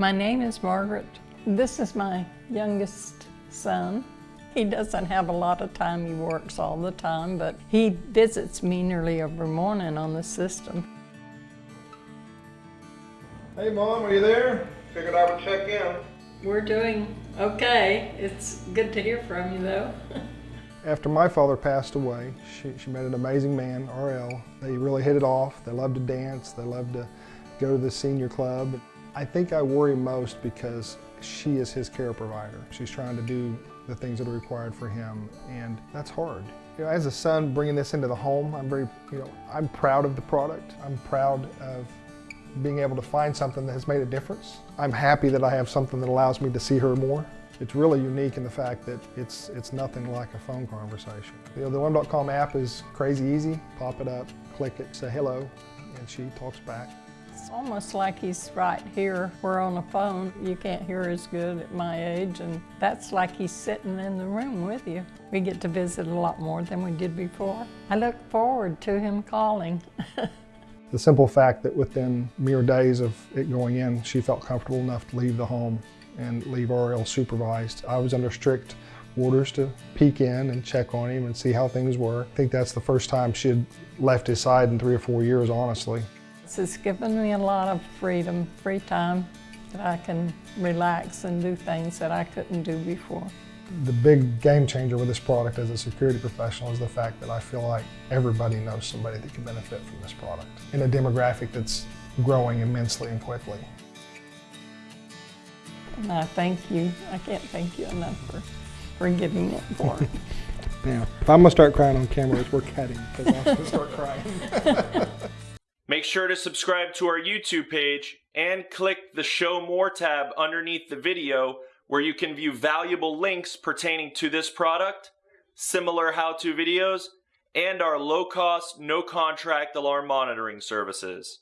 My name is Margaret. This is my youngest son. He doesn't have a lot of time. He works all the time, but he visits me nearly every morning on the system. Hey Mom, are you there? Figured I would check in. We're doing okay. It's good to hear from you, though. After my father passed away, she, she met an amazing man, RL. They really hit it off. They loved to dance. They loved to go to the senior club. I think I worry most because she is his care provider. She's trying to do the things that are required for him, and that's hard. You know, as a son bringing this into the home, I'm very, you know, I'm proud of the product. I'm proud of being able to find something that has made a difference. I'm happy that I have something that allows me to see her more. It's really unique in the fact that it's, it's nothing like a phone conversation. You know, the Alarm.com app is crazy easy. Pop it up, click it, say hello, and she talks back. It's almost like he's right here. We're on the phone. You can't hear as good at my age, and that's like he's sitting in the room with you. We get to visit a lot more than we did before. I look forward to him calling. The simple fact that within mere days of it going in, she felt comfortable enough to leave the home and leave RL supervised. I was under strict orders to peek in and check on him and see how things were. I think that's the first time she had left his side in three or four years, honestly. Has given me a lot of freedom, free time that I can relax and do things that I couldn't do before. The big game changer with this product as a security professional is the fact that I feel like everybody knows somebody that can benefit from this product in a demographic that's growing immensely and quickly. And I thank you. I can't thank you enough for, for giving it for me. Yeah. If I'm gonna start crying on camera, it's we're cutting because I'm gonna start crying. Make sure to subscribe to our YouTube page and click the Show More tab underneath the video where you can view valuable links pertaining to this product, similar how-to videos, and our low-cost, no-contract alarm monitoring services.